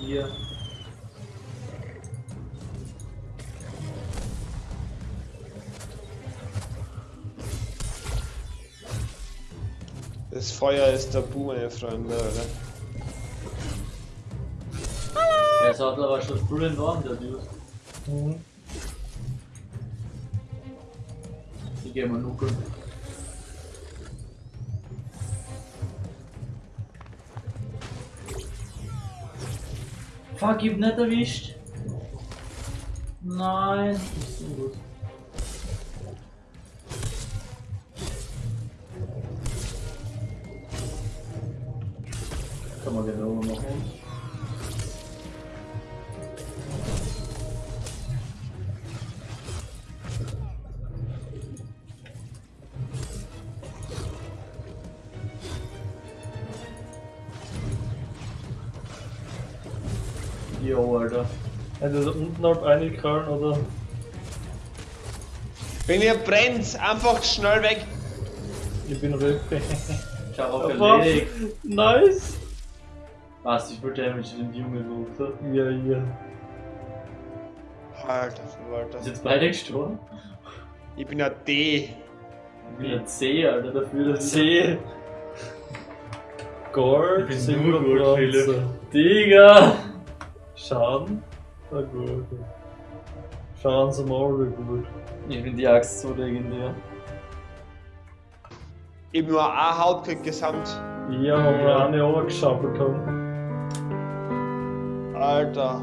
Hier. Das Feuer ist tabu, meine Freunde, oder? Der Sattel war schon brüllend warm, der Dude. Mhm. Ich geh mal nuckeln. Fuck, net erwischt. Nein, das ist não Kann man den Roma machen? Jo, Alter. Also da unten halt reingekrallen oder? Wenn ihr brennt, einfach schnell weg. Ich bin hab auch Aber- erledigt. nice! Was, ich wollte Damage den Jungen runter. Ja, ja. Alter Verwalter. Ist jetzt beide gestorben? Ich bin ein D. Ich bin ein C, Alter, dafür, ich... C. Gold, Ich bin Silber, nur gut, Philipp. Digga! Schaden? Na gut. Schaden sind alle gut. Ich bin die Axt so legendär. Ich hab nur eine Haut gekriegt gesamt. Ja, wo wir eine runtergeschaufelt haben. Alter.